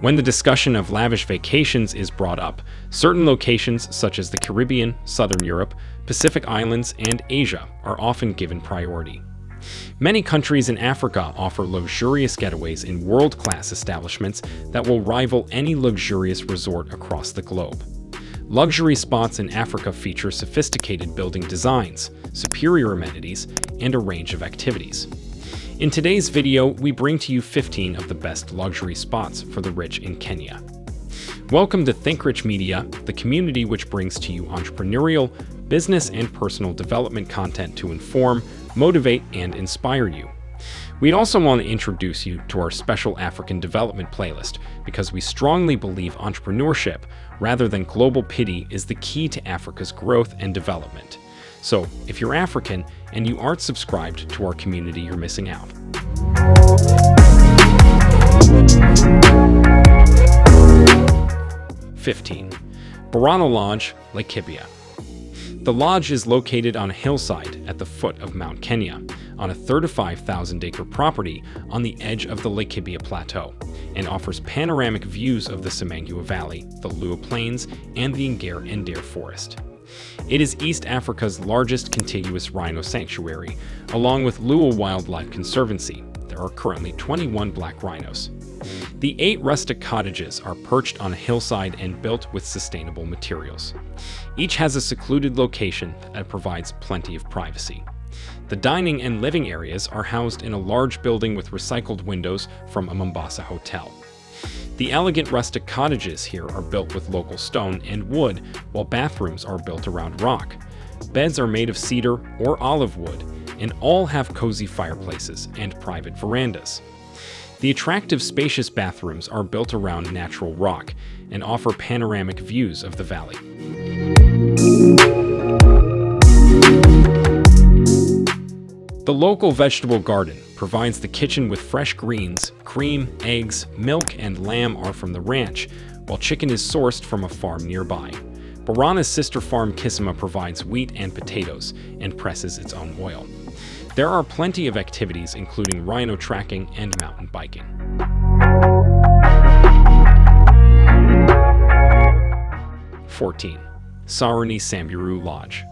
When the discussion of lavish vacations is brought up, certain locations such as the Caribbean, Southern Europe, Pacific Islands, and Asia are often given priority. Many countries in Africa offer luxurious getaways in world-class establishments that will rival any luxurious resort across the globe. Luxury spots in Africa feature sophisticated building designs, superior amenities, and a range of activities. In today's video, we bring to you 15 of the best luxury spots for the rich in Kenya. Welcome to Think Rich Media, the community which brings to you entrepreneurial, business, and personal development content to inform, motivate, and inspire you. We'd also want to introduce you to our special African development playlist because we strongly believe entrepreneurship, rather than global pity, is the key to Africa's growth and development. So, if you're African and you aren't subscribed to our community, you're missing out. Fifteen, Borana Lodge, Laikipia. The lodge is located on a hillside at the foot of Mount Kenya, on a 35,000 acre property on the edge of the Laikipia Plateau, and offers panoramic views of the Semangua Valley, the Lewa Plains, and the Ngare Ndare Forest. It is East Africa's largest contiguous rhino sanctuary, along with Lewa Wildlife Conservancy. There are currently 21 black rhinos. The eight rustic cottages are perched on a hillside and built with sustainable materials. Each has a secluded location that provides plenty of privacy. The dining and living areas are housed in a large building with recycled windows from a Mombasa hotel. The elegant rustic cottages here are built with local stone and wood, while bathrooms are built around rock. Beds are made of cedar or olive wood, and all have cozy fireplaces and private verandas. The attractive spacious bathrooms are built around natural rock and offer panoramic views of the valley. The local vegetable garden provides the kitchen with fresh greens, cream, eggs, milk, and lamb are from the ranch, while chicken is sourced from a farm nearby. Borana's sister farm Kisima provides wheat and potatoes and presses its own oil. There are plenty of activities including rhino tracking and mountain biking. Fourteen, Saruni Samburu Lodge.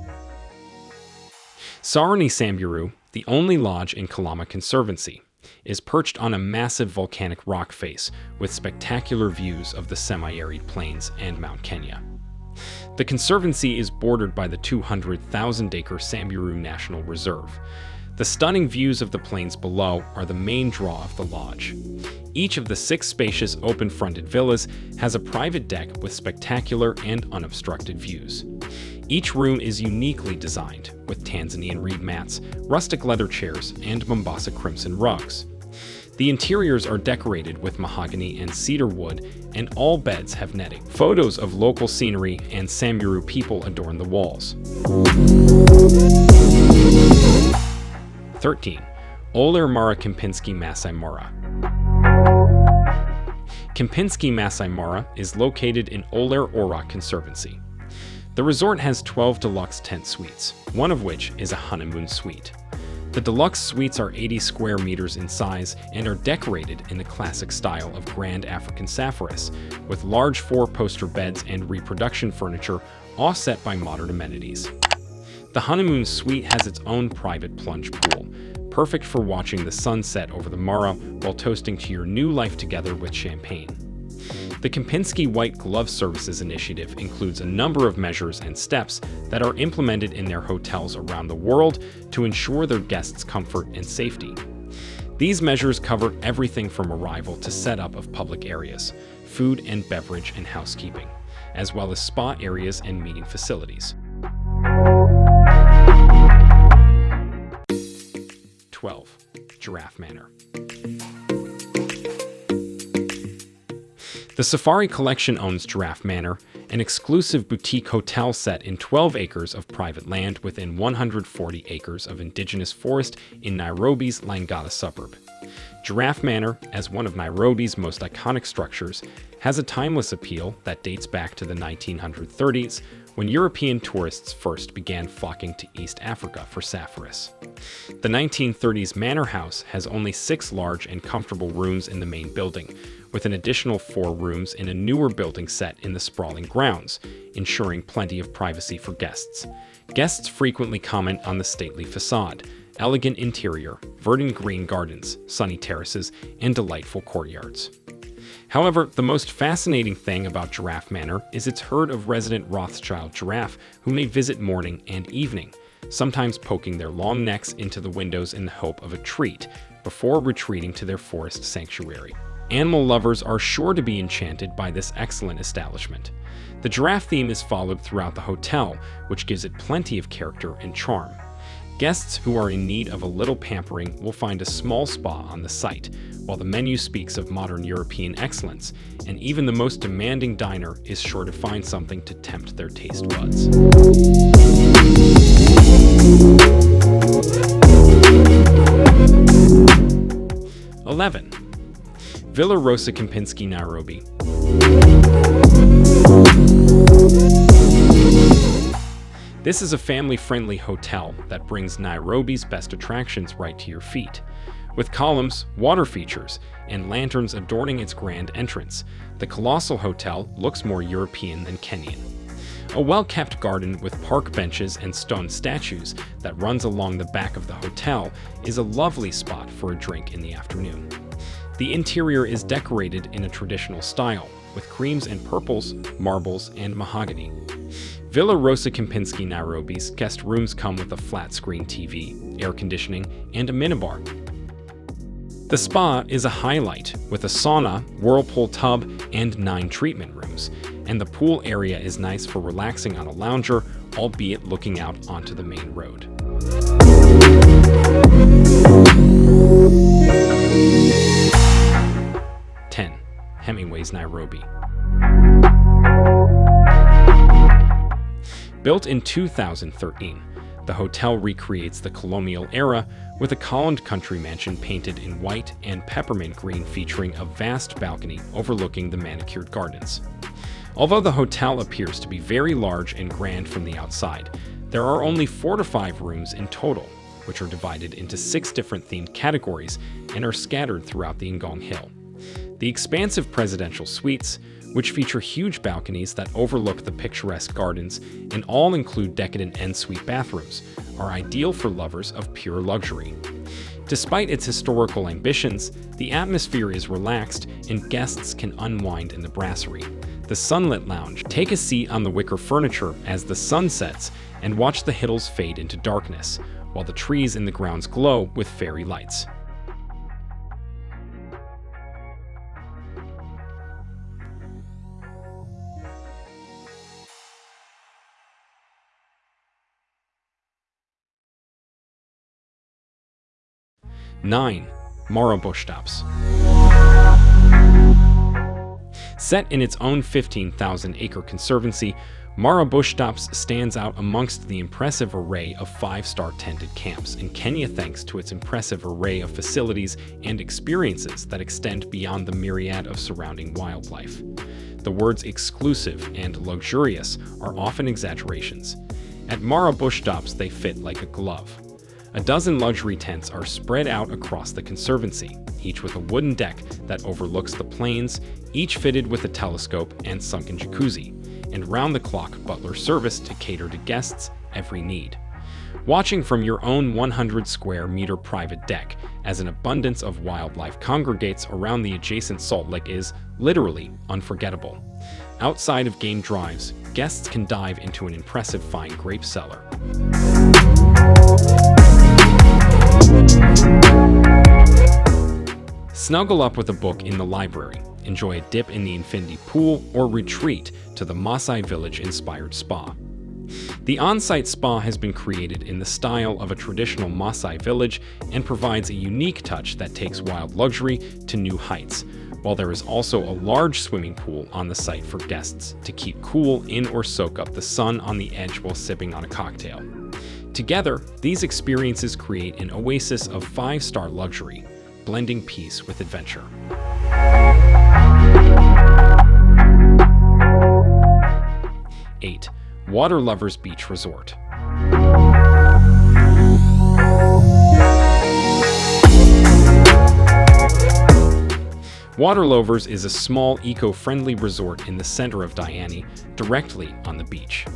Saruni Samburu the only lodge in Kalama Conservancy, is perched on a massive volcanic rock face with spectacular views of the semi-arid plains and Mount Kenya. The conservancy is bordered by the 200,000-acre Samburu National Reserve. The stunning views of the plains below are the main draw of the lodge. Each of the six spacious open-fronted villas has a private deck with spectacular and unobstructed views. Each room is uniquely designed, with Tanzanian reed mats, rustic leather chairs, and Mombasa crimson rugs. The interiors are decorated with mahogany and cedar wood, and all beds have netting. Photos of local scenery and Samburu people adorn the walls. 13. Olare Mara Kempinski Masai Mara Kempinski Masai Mara is located in Olare Orok Conservancy. The resort has 12 deluxe tent suites, one of which is a honeymoon suite. The deluxe suites are 80 square meters in size and are decorated in the classic style of Grand African Sapphirus, with large four-poster beds and reproduction furniture offset by modern amenities. The honeymoon suite has its own private plunge pool, perfect for watching the sunset over the Mara while toasting to your new life together with champagne. The Kempinski White Glove Services initiative includes a number of measures and steps that are implemented in their hotels around the world to ensure their guests' comfort and safety. These measures cover everything from arrival to setup of public areas, food and beverage and housekeeping, as well as spa areas and meeting facilities. 12. Giraffe Manor The Safari Collection owns Giraffe Manor, an exclusive boutique hotel set in 12 acres of private land within 140 acres of indigenous forest in Nairobi's Langata suburb. Giraffe Manor, as one of Nairobi's most iconic structures, has a timeless appeal that dates back to the 1930s, when European tourists first began flocking to East Africa for sapphires. The 1930s manor house has only six large and comfortable rooms in the main building, with an additional four rooms in a newer building set in the sprawling grounds, ensuring plenty of privacy for guests. Guests frequently comment on the stately facade, elegant interior, verdant green gardens, sunny terraces, and delightful courtyards. However, the most fascinating thing about Giraffe Manor is its herd of resident Rothschild giraffe who may visit morning and evening, sometimes poking their long necks into the windows in the hope of a treat, before retreating to their forest sanctuary. Animal lovers are sure to be enchanted by this excellent establishment. The giraffe theme is followed throughout the hotel, which gives it plenty of character and charm. Guests who are in need of a little pampering will find a small spa on the site, while the menu speaks of modern European excellence, and even the most demanding diner is sure to find something to tempt their taste buds. Villa Rosa Kempinski, Nairobi. This is a family-friendly hotel that brings Nairobi's best attractions right to your feet. With columns, water features, and lanterns adorning its grand entrance, the colossal hotel looks more European than Kenyan. A well-kept garden with park benches and stone statues that runs along the back of the hotel is a lovely spot for a drink in the afternoon. The interior is decorated in a traditional style, with creams and purples, marbles, and mahogany. Villa Rosa Kempinski Nairobi's guest rooms come with a flat-screen TV, air conditioning, and a minibar. The spa is a highlight, with a sauna, whirlpool tub, and nine treatment rooms, and the pool area is nice for relaxing on a lounger, albeit looking out onto the main road. Ten, Hemingway's Nairobi. Built in 2013, the hotel recreates the colonial era with a columned country mansion painted in white and peppermint green featuring a vast balcony overlooking the manicured gardens. Although the hotel appears to be very large and grand from the outside, there are only four to five rooms in total, which are divided into six different themed categories and are scattered throughout the Ngong Hill. The expansive presidential suites, which feature huge balconies that overlook the picturesque gardens and all include decadent en-suite bathrooms, are ideal for lovers of pure luxury. Despite its historical ambitions, the atmosphere is relaxed and guests can unwind in the brasserie. The Sunlit Lounge. Take a seat on the wicker furniture as the sun sets and watch the hills fade into darkness, while the trees in the grounds glow with fairy lights. 9. Mara Bushtops Set in its own 15,000-acre conservancy, Mara Bushtops stands out amongst the impressive array of five-star tented camps in Kenya thanks to its impressive array of facilities and experiences that extend beyond the myriad of surrounding wildlife. The words exclusive and luxurious are often exaggerations. At Mara Bushtops, they fit like a glove. A dozen luxury tents are spread out across the conservancy, each with a wooden deck that overlooks the plains, each fitted with a telescope and sunken jacuzzi, and round-the-clock butler service to cater to guests' every need. Watching from your own 100 square meter private deck as an abundance of wildlife congregates around the adjacent salt lick is literally unforgettable. Outside of game drives, guests can dive into an impressive fine grape cellar. Snuggle up with a book in the library, enjoy a dip in the infinity pool, or retreat to the Maasai Village-inspired spa. The on-site spa has been created in the style of a traditional Maasai village and provides a unique touch that takes wild luxury to new heights, while there is also a large swimming pool on the site for guests to keep cool in or soak up the sun on the edge while sipping on a cocktail. Together, these experiences create an oasis of five-star luxury, blending peace with adventure. Water Lovers Beach Resort. Water Lovers is a small, eco-friendly resort in the center of Diani, directly on the beach.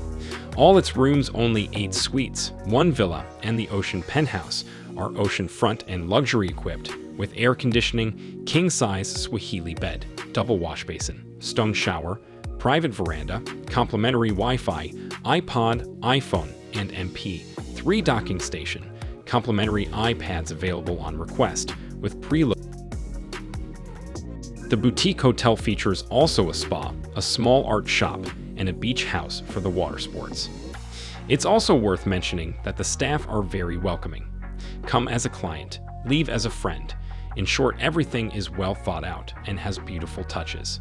All its rooms, only eight suites, one villa, and the ocean penthouse, are oceanfront and luxury equipped, with air conditioning, king-size Swahili bed, double wash basin, stone shower, private veranda, complimentary Wi-Fi, iPod, iPhone, and MP, three docking station, complimentary iPads available on request, with preload the boutique hotel features also a spa, a small art shop, and a beach house for the water sports. It's also worth mentioning that the staff are very welcoming. Come as a client, leave as a friend. In short, everything is well thought out and has beautiful touches.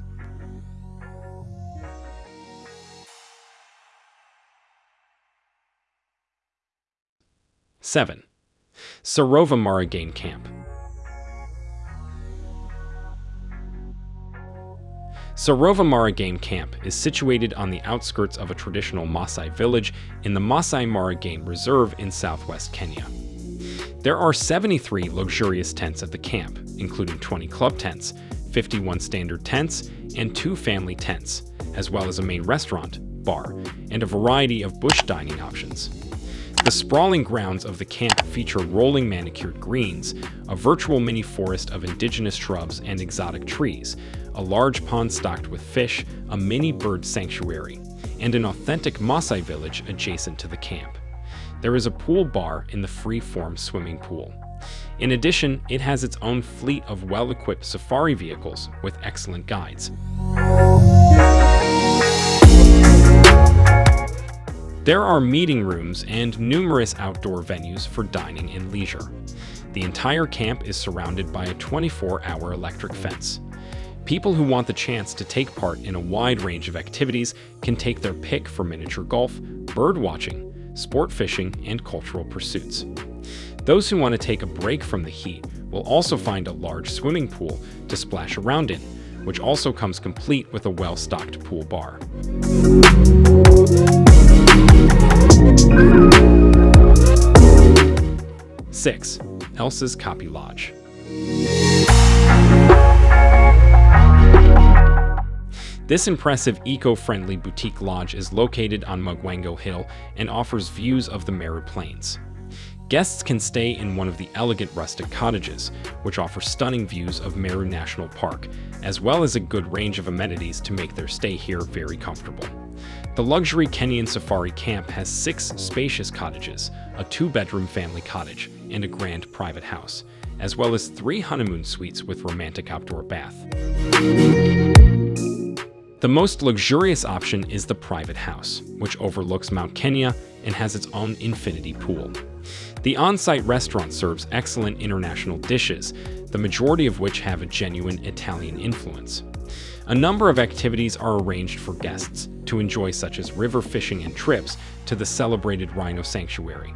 Seven, Sarova Mara Game Camp. Sarova Mara Game Camp is situated on the outskirts of a traditional Maasai village in the Maasai Mara Game Reserve in southwest Kenya. There are 73 luxurious tents at the camp, including 20 club tents, 51 standard tents, and two family tents, as well as a main restaurant, bar, and a variety of bush dining options. The sprawling grounds of the camp feature rolling manicured greens, a virtual mini forest of indigenous shrubs and exotic trees, a large pond stocked with fish, a mini bird sanctuary, and an authentic Maasai village adjacent to the camp. There is a pool bar in the free-form swimming pool. In addition, it has its own fleet of well-equipped safari vehicles with excellent guides. There are meeting rooms and numerous outdoor venues for dining and leisure. The entire camp is surrounded by a 24-hour electric fence. People who want the chance to take part in a wide range of activities can take their pick for miniature golf, bird watching, sport fishing, and cultural pursuits. Those who want to take a break from the heat will also find a large swimming pool to splash around in, which also comes complete with a well-stocked pool bar. 6. Elsa's Kopje Lodge This impressive eco-friendly boutique lodge is located on Mugwango Hill and offers views of the Meru Plains. Guests can stay in one of the elegant rustic cottages, which offer stunning views of Meru National Park, as well as a good range of amenities to make their stay here very comfortable. The luxury Kenyan safari camp has six spacious cottages, a two-bedroom family cottage, and a grand private house, as well as three honeymoon suites with romantic outdoor bath. The most luxurious option is the private house, which overlooks Mount Kenya and has its own infinity pool. The on-site restaurant serves excellent international dishes, the majority of which have a genuine Italian influence. A number of activities are arranged for guests to enjoy such as river fishing and trips to the celebrated rhino sanctuary.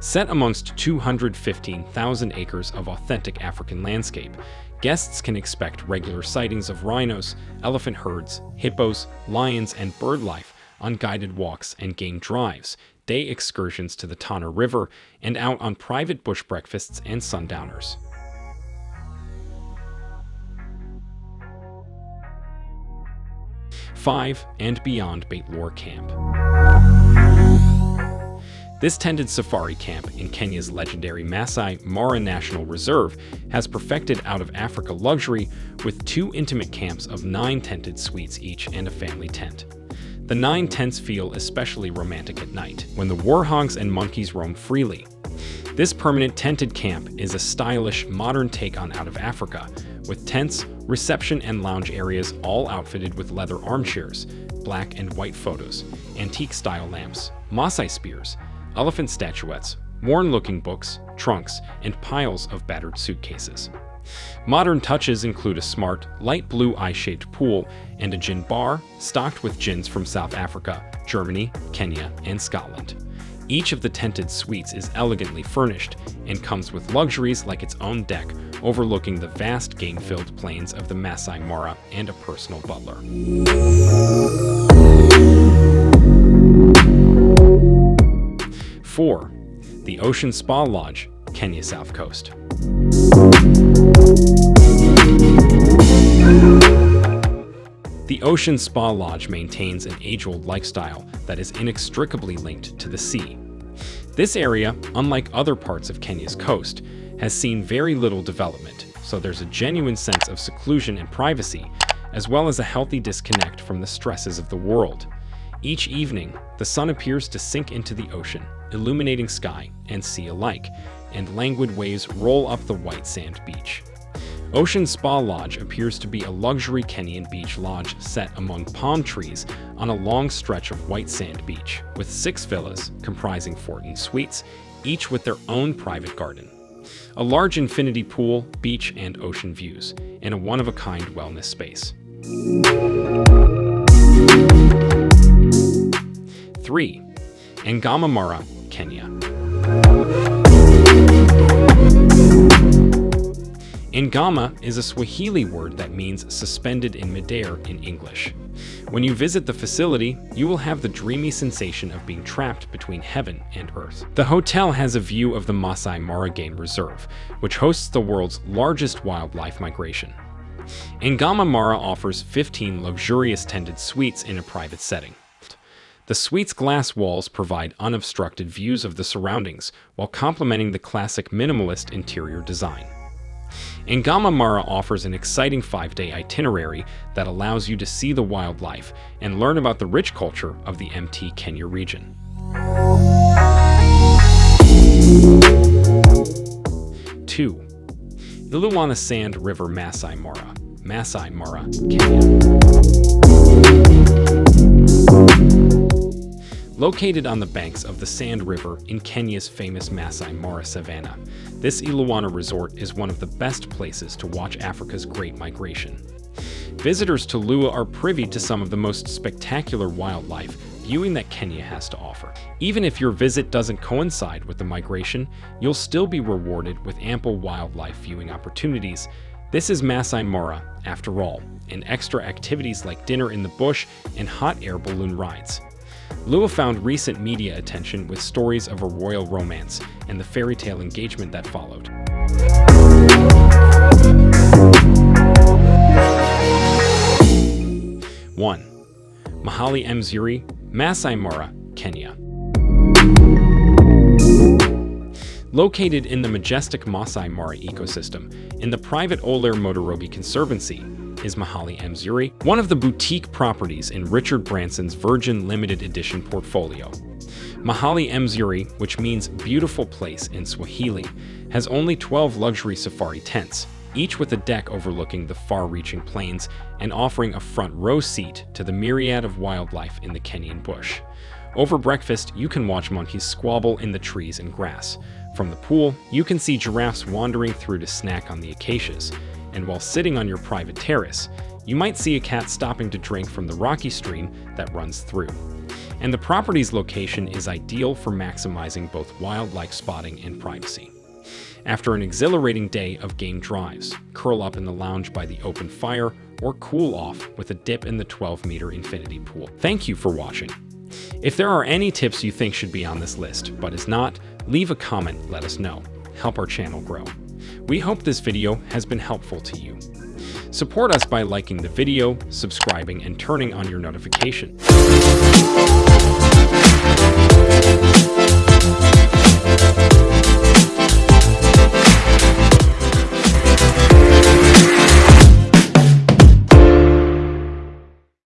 Set amongst 215,000 acres of authentic African landscape, guests can expect regular sightings of rhinos, elephant herds, hippos, lions, and bird life on guided walks and game drives, day excursions to the Tana River, and out on private bush breakfasts and sundowners. 5 and beyond Bateleur Camp. This tented safari camp in Kenya's legendary Masai Mara National Reserve has perfected out of Africa luxury with two intimate camps of nine tented suites each and a family tent. The nine tents feel especially romantic at night, when the warhogs and monkeys roam freely. This permanent tented camp is a stylish, modern take on Out of Africa, with tents, reception and lounge areas all outfitted with leather armchairs, black and white photos, antique-style lamps, Maasai spears, elephant statuettes, worn-looking books, trunks, and piles of battered suitcases. Modern touches include a smart, light blue eye-shaped pool and a gin bar stocked with gins from South Africa, Germany, Kenya, and Scotland. Each of the tented suites is elegantly furnished and comes with luxuries like its own deck overlooking the vast game-filled plains of the Masai Mara and a personal butler. 4. The Ocean Spa Lodge, Kenya South Coast. The Ocean Spa Lodge maintains an age-old lifestyle that is inextricably linked to the sea. This area, unlike other parts of Kenya's coast, has seen very little development, so there's a genuine sense of seclusion and privacy, as well as a healthy disconnect from the stresses of the world. Each evening, the sun appears to sink into the ocean, illuminating sky and sea alike, and languid waves roll up the white sand beach. Ocean Spa Lodge appears to be a luxury Kenyan beach lodge set among palm trees on a long stretch of white sand beach, with six villas comprising 14 suites, each with their own private garden. A large infinity pool, beach and ocean views, and a one-of-a-kind wellness space. 3. Angama Mara, Kenya. Angama is a Swahili word that means suspended in midair in English. When you visit the facility, you will have the dreamy sensation of being trapped between heaven and earth. The hotel has a view of the Masai Mara Game Reserve, which hosts the world's largest wildlife migration. Angama Mara offers 15 luxurious tended suites in a private setting. The suite's glass walls provide unobstructed views of the surroundings while complementing the classic minimalist interior design. Angama Mara offers an exciting five-day itinerary that allows you to see the wildlife and learn about the rich culture of the MT Kenya region. Two, Elewana Sand River Masai Mara, Masai Mara, Kenya. Located on the banks of the Sand River in Kenya's famous Masai Mara Savannah, this Elewana resort is one of the best places to watch Africa's Great Migration. Visitors to Lewa are privy to some of the most spectacular wildlife viewing that Kenya has to offer. Even if your visit doesn't coincide with the migration, you'll still be rewarded with ample wildlife viewing opportunities. This is Masai Mara, after all, and extra activities like dinner in the bush and hot air balloon rides. Lewa found recent media attention with stories of a royal romance and the fairy tale engagement that followed. One, Mahali Mzuri, Masai Mara, Kenya. Located in the majestic Masai Mara ecosystem, in the private Olare Motorogi Conservancy, is Mahali Mzuri, one of the boutique properties in Richard Branson's Virgin Limited Edition portfolio. Mahali Mzuri, which means beautiful place in Swahili, has only 12 luxury safari tents, each with a deck overlooking the far-reaching plains and offering a front row seat to the myriad of wildlife in the Kenyan bush. Over breakfast, you can watch monkeys squabble in the trees and grass. From the pool, you can see giraffes wandering through to snack on the acacias, and while sitting on your private terrace, you might see a cat stopping to drink from the rocky stream that runs through. And the property's location is ideal for maximizing both wildlife spotting and privacy. After an exhilarating day of game drives, curl up in the lounge by the open fire or cool off with a dip in the 12-meter infinity pool. Thank you for watching. If there are any tips you think should be on this list, but is not, leave a comment, let us know. Help our channel grow. We hope this video has been helpful to you. Support us by liking the video, subscribing, and turning on your notification.